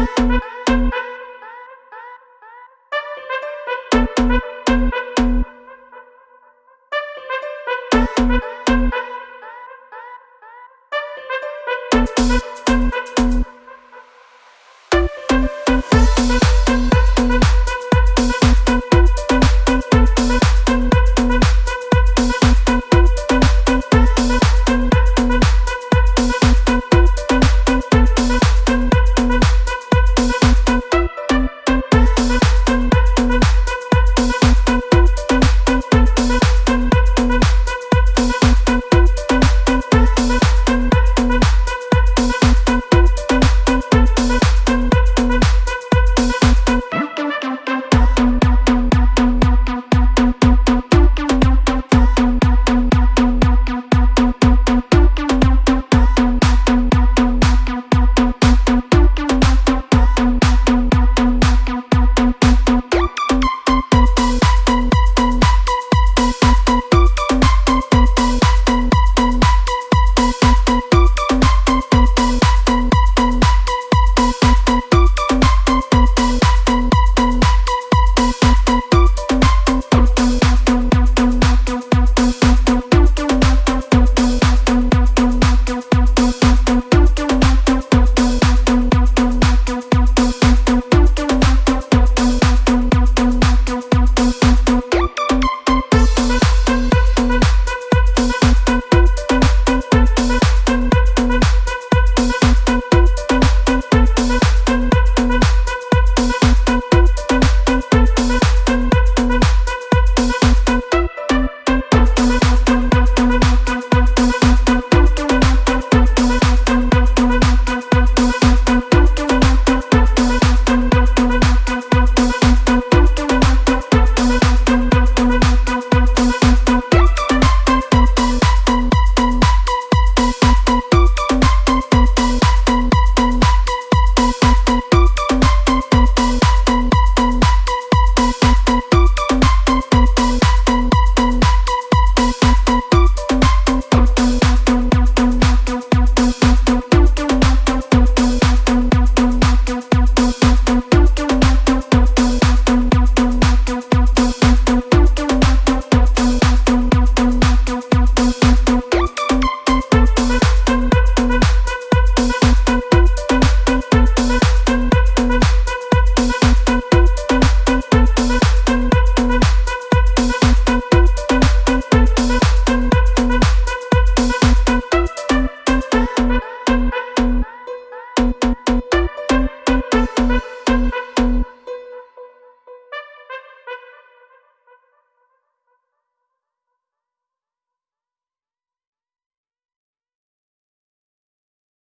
We'll be right back.